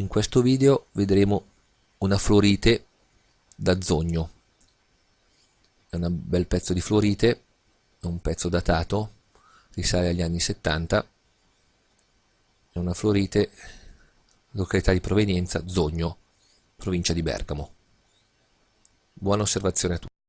In questo video vedremo una florite da zogno. È un bel pezzo di florite, è un pezzo datato, risale agli anni 70. È una florite, località di provenienza Zogno, provincia di Bergamo. Buona osservazione a tutti.